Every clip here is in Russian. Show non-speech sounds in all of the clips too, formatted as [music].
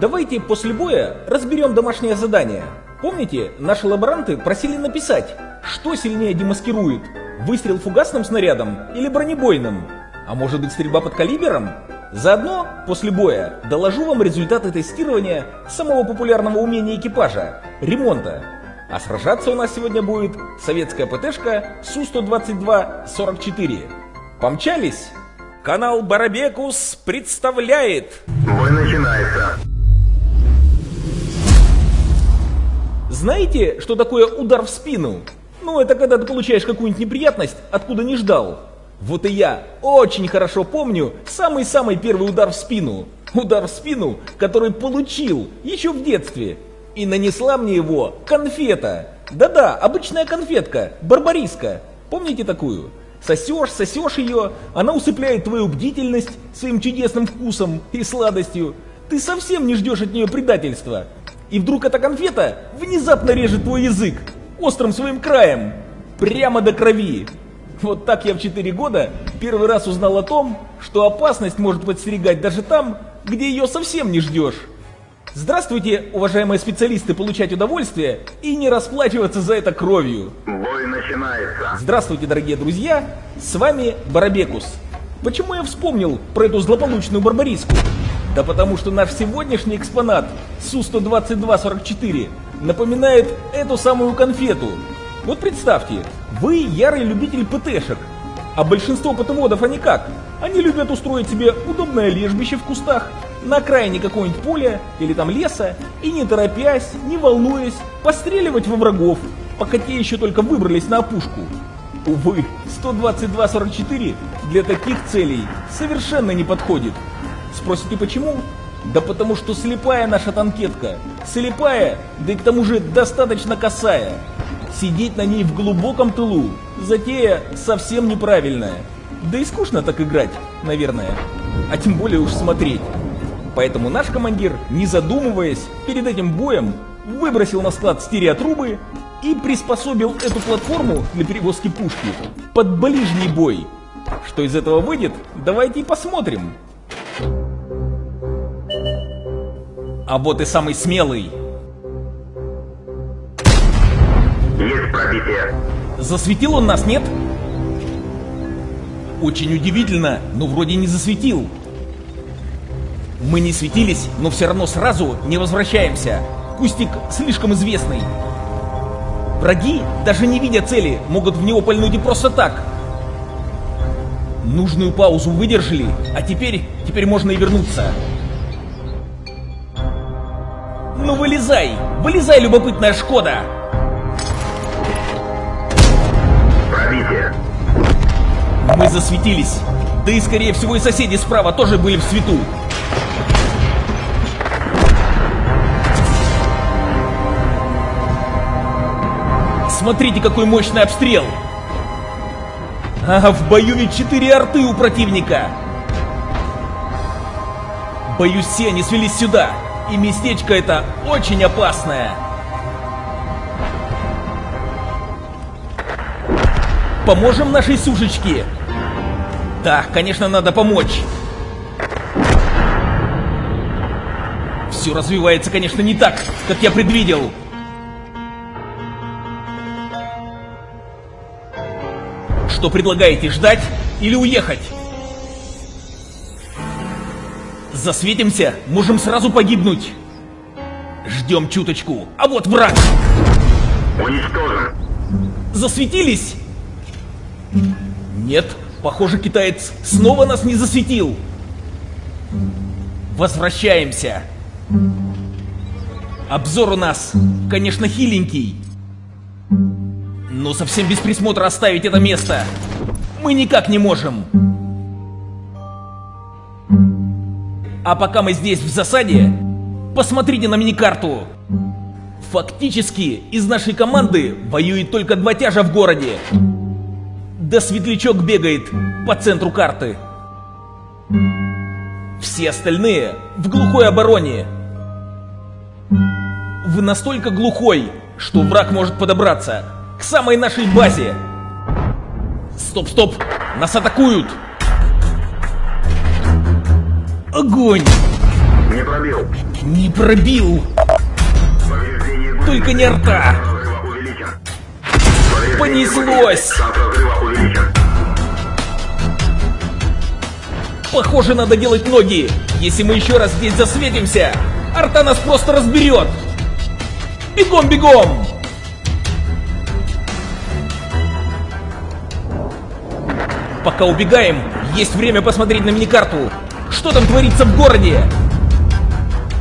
Давайте после боя разберем домашнее задание. Помните, наши лаборанты просили написать, что сильнее демаскирует, выстрел фугасным снарядом или бронебойным? А может быть стрельба под калибером? Заодно, после боя, доложу вам результаты тестирования самого популярного умения экипажа – ремонта. А сражаться у нас сегодня будет советская ПТшка Су-122-44. Помчались? Канал Барабекус представляет... Бой начинается. Знаете, что такое удар в спину? Ну, это когда ты получаешь какую-нибудь неприятность, откуда не ждал. Вот и я очень хорошо помню самый-самый первый удар в спину. Удар в спину, который получил еще в детстве. И нанесла мне его конфета. Да-да, обычная конфетка, барбариска. Помните такую? Сосешь, сосешь ее, она усыпляет твою бдительность своим чудесным вкусом и сладостью. Ты совсем не ждешь от нее предательства. И вдруг эта конфета внезапно режет твой язык острым своим краем, прямо до крови. Вот так я в 4 года первый раз узнал о том, что опасность может подстерегать даже там, где ее совсем не ждешь. Здравствуйте, уважаемые специалисты, получать удовольствие и не расплачиваться за это кровью. Бой начинается. Здравствуйте, дорогие друзья, с вами Барабекус. Почему я вспомнил про эту злополучную барбариску? Да потому что наш сегодняшний экспонат Су-122-44 напоминает эту самую конфету. Вот представьте, вы ярый любитель ПТшек, а большинство ПТводов они как? Они любят устроить себе удобное лежбище в кустах, на окраине какого-нибудь поля или там леса, и не торопясь, не волнуясь, постреливать во врагов, пока те еще только выбрались на опушку. Увы, 122-44 для таких целей совершенно не подходит. Спросите почему? Да потому что слепая наша танкетка. Слепая, да и к тому же достаточно косая. Сидеть на ней в глубоком тылу. Затея совсем неправильная. Да и скучно так играть, наверное. А тем более уж смотреть. Поэтому наш командир, не задумываясь, перед этим боем выбросил на склад стереотрубы и приспособил эту платформу для перевозки пушки под ближний бой. Что из этого выйдет, давайте и посмотрим. А вот и самый смелый. Есть пробитие. Засветил он нас, нет? Очень удивительно, но вроде не засветил. Мы не светились, но все равно сразу не возвращаемся. Кустик слишком известный. Враги, даже не видя цели, могут в него пальнуть и просто так. Нужную паузу выдержали, а теперь, теперь можно и вернуться. Ну вылезай! Вылезай, любопытная Шкода! Пробитие. Мы засветились. Да и скорее всего и соседи справа тоже были в свету. Смотрите, какой мощный обстрел! А в бою ведь четыре арты у противника! Боюсь, все они свелись сюда, и местечко это очень опасное. Поможем нашей сушечке? Да, конечно, надо помочь. Все развивается, конечно, не так, как я предвидел. Что предлагаете, ждать или уехать? Засветимся, можем сразу погибнуть. Ждем чуточку. А вот враг. Уничтожен. Засветились? Нет, похоже, китаец снова нас не засветил. Возвращаемся. Обзор у нас, конечно, хиленький. Но совсем без присмотра оставить это место мы никак не можем. А пока мы здесь в засаде, посмотрите на миникарту. Фактически из нашей команды воюет только два тяжа в городе. Да светлячок бегает по центру карты. Все остальные в глухой обороне. Вы настолько глухой, что враг может подобраться к самой нашей базе. Стоп, стоп, нас атакуют. Огонь! Не пробил. Не пробил! Только не. Повреждение Понеслось! Похоже, надо делать ноги. Если мы еще раз здесь засветимся, арта нас просто разберет. Бегом, бегом! Пока убегаем, есть время посмотреть на миникарту. Что там творится в городе?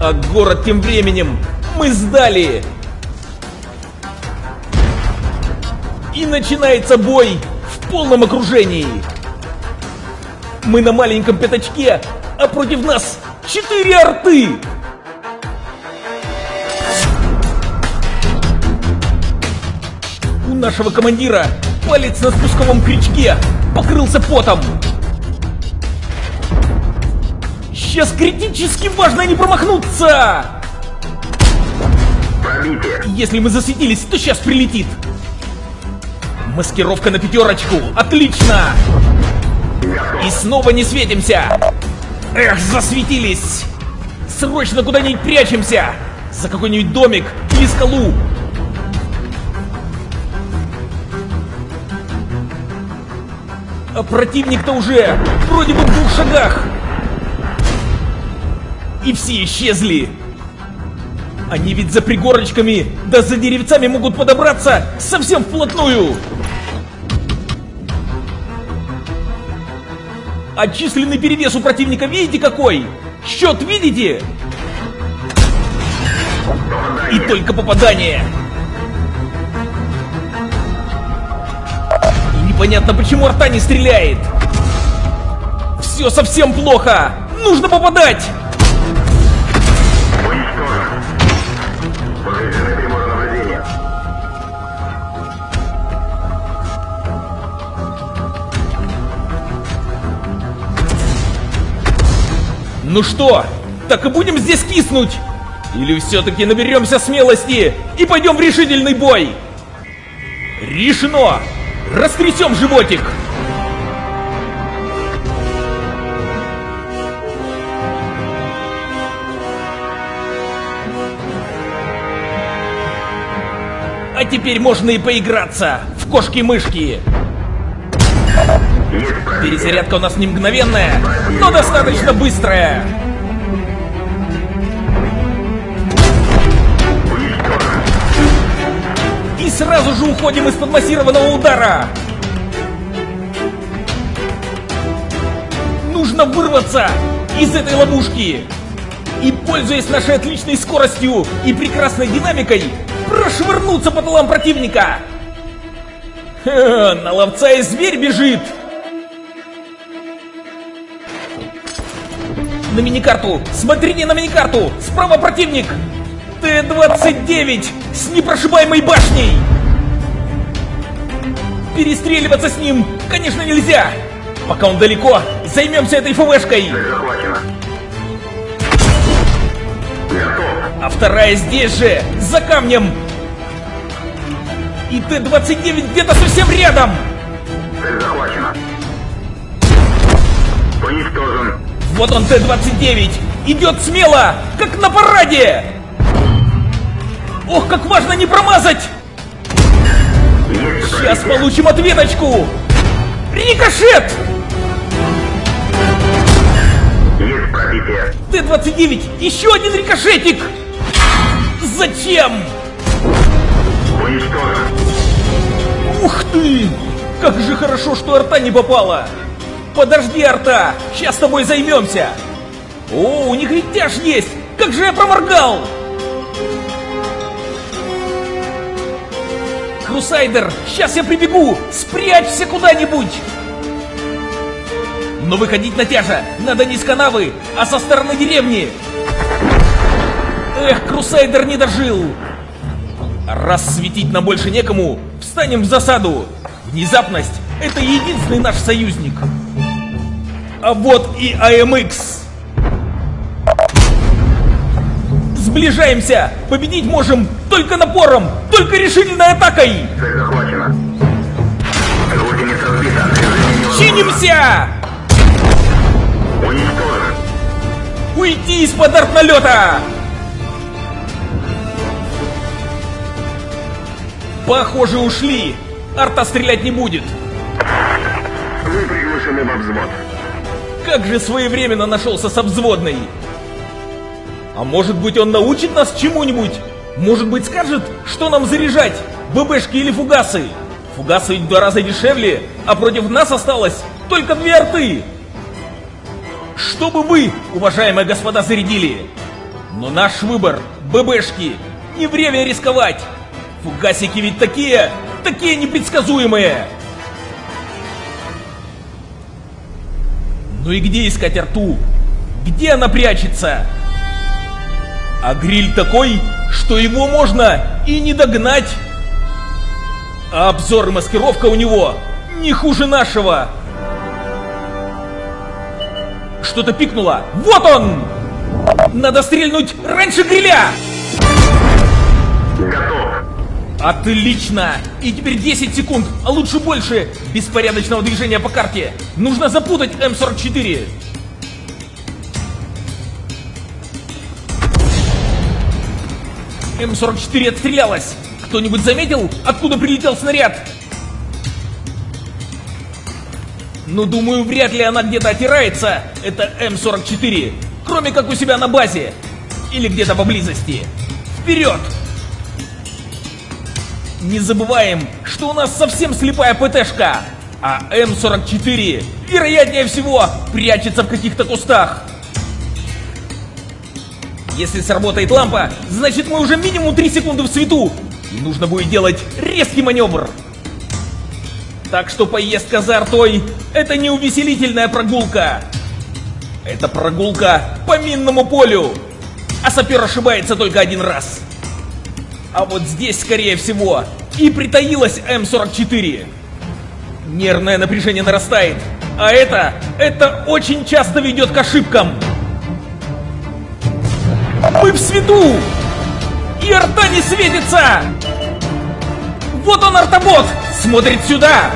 А город тем временем мы сдали. И начинается бой в полном окружении. Мы на маленьком пятачке, а против нас четыре арты! У нашего командира палец на спусковом крючке покрылся потом. Сейчас критически важно не промахнуться! Пробитие. Если мы засветились, то сейчас прилетит. Маскировка на пятерочку. Отлично! И снова не светимся! Эх, засветились! Срочно куда-нибудь прячемся! За какой-нибудь домик или скалу! А противник-то уже вроде бы в двух шагах! И все исчезли! Они ведь за пригорочками, да за деревцами могут подобраться совсем вплотную! А численный перевес у противника видите какой? Счет видите? И только попадание. И непонятно, почему арта не стреляет. Все совсем плохо. Нужно попадать. Ну что, так и будем здесь киснуть? Или все-таки наберемся смелости и пойдем в решительный бой? Решено! Растрясем животик! А теперь можно и поиграться в кошки-мышки. Перезарядка у нас не мгновенная, но достаточно быстрая. И сразу же уходим из-под массированного удара. Нужно вырваться из этой ловушки. И, пользуясь нашей отличной скоростью и прекрасной динамикой, прошвырнуться по тылам противника. Ха, [laughs] на ловца и зверь бежит. На миникарту! Смотрите на миникарту! Справа противник! Т-29 с непрошибаемой башней! Перестреливаться с ним, конечно, нельзя! Пока он далеко, займемся этой ФВшкой! А вторая здесь же, за камнем! И Т-29 где-то совсем рядом! Цель захвачена. Уничтожен. Вот он Т-29! Идет смело, как на параде! Ох, как важно не промазать! Сейчас получим ответочку! Рикошет! Есть пробитие. Т-29! Еще один рикошетик! Зачем? Уничтожен. Ух ты! Как же хорошо, что арта не попала! Подожди, арта! Сейчас с тобой займемся! О, у них ведь тяж есть! Как же я проморгал! Крусайдер, сейчас я прибегу! Спрячься куда-нибудь! Но выходить на тяжа надо не с канавы, а со стороны деревни! Эх, Крусайдер не дожил! Раз светить нам больше некому, встанем в засаду. Внезапность — это единственный наш союзник. А вот и АМХ. Сближаемся! Победить можем только напором, только решительной атакой! Цель захвачена. Гусеница сбита. Чинимся! Уничтожен. Уйти из-под артналета! Похоже, ушли. Арта стрелять не будет. Вы приглашены во взвод. Как же своевременно нашелся с обзводной. А может быть он научит нас чему-нибудь? Может быть скажет, что нам заряжать? ББшки или фугасы? Фугасы ведь в два раза дешевле, а против нас осталось только две арты. Что бы вы, уважаемые господа, зарядили? Но наш выбор — ББшки. Не время рисковать. Фугасики ведь такие, такие непредсказуемые. Ну и где искать арту? Где она прячется? А гриль такой, что его можно и не догнать. А обзор и маскировка у него не хуже нашего. Что-то пикнуло. Вот он! Надо стрельнуть раньше гриля! Готов. Отлично! И теперь 10 секунд, а лучше больше, беспорядочного движения по карте. Нужно запутать М44. М44 отстрелялась. Кто-нибудь заметил, откуда прилетел снаряд? Ну, думаю, вряд ли она где-то отирается. Это М44. Кроме как у себя на базе. Или где-то поблизости. Вперед! Не забываем, что у нас совсем слепая ПТшка. А М44, вероятнее всего, прячется в каких-то кустах. Если сработает лампа, значит мы уже минимум 3 секунды в свету. И нужно будет делать резкий маневр. Так что поездка за артой – это не увеселительная прогулка. Это прогулка по минному полю. А сапер ошибается только один раз. А вот здесь, скорее всего, и притаилась М44. Нервное напряжение нарастает. А это, это очень часто ведет к ошибкам. Мы в свету! И арта не светится! Вот он, артобот! Смотрит сюда!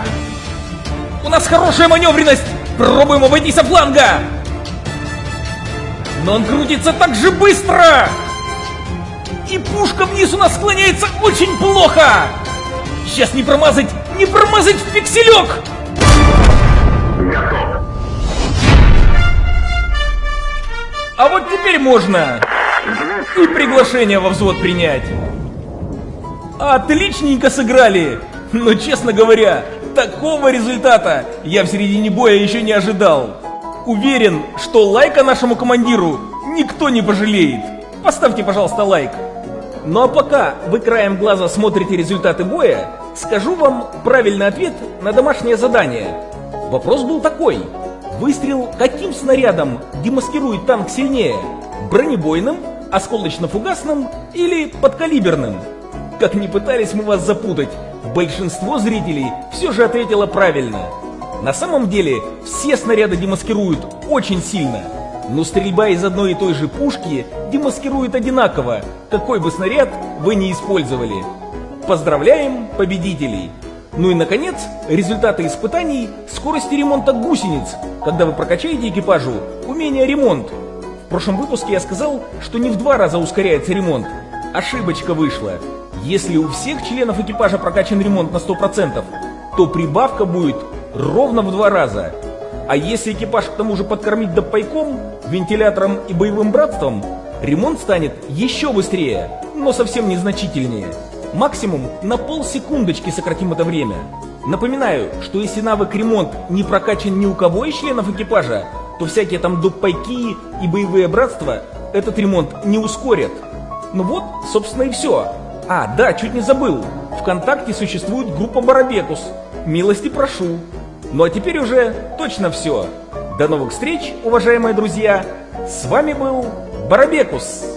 У нас хорошая маневренность! Пробуем обойти со фланга! Но он крутится так же быстро! И пушка вниз у нас склоняется очень плохо! Сейчас не промазать, не промазать в пикселек! Готов. А вот теперь можно и приглашение во взвод принять. Отличненько сыграли! Но, честно говоря, такого результата я в середине боя еще не ожидал. Уверен, что лайка нашему командиру никто не пожалеет. Поставьте, пожалуйста, лайк. Ну а пока вы краем глаза смотрите результаты боя, скажу вам правильный ответ на домашнее задание. Вопрос был такой. Выстрел каким снарядом демаскирует танк сильнее? Бронебойным, осколочно-фугасным или подкалиберным? Как ни пытались мы вас запутать, большинство зрителей все же ответило правильно. На самом деле, все снаряды демаскируют очень сильно. Но стрельба из одной и той же пушки демаскирует одинаково, какой бы снаряд вы не использовали. Поздравляем победителей! Ну и наконец, результаты испытаний скорости ремонта гусениц, когда вы прокачаете экипажу умение ремонт. В прошлом выпуске я сказал, что не в два раза ускоряется ремонт. Ошибочка вышла. Если у всех членов экипажа прокачан ремонт на 100%, то прибавка будет ровно в два раза. А если экипаж к тому же подкормить допайком, вентилятором и боевым братством, ремонт станет еще быстрее, но совсем незначительнее. Максимум на полсекундочки сократим это время. Напоминаю, что если навык ремонт не прокачан ни у кого из членов экипажа, то всякие там допайки и боевые братства этот ремонт не ускорят. Ну вот, собственно и все. А, да, чуть не забыл. Вконтакте существует группа Барабекус. Милости прошу. Ну а теперь уже точно все. До новых встреч, уважаемые друзья. С вами был Барабекус.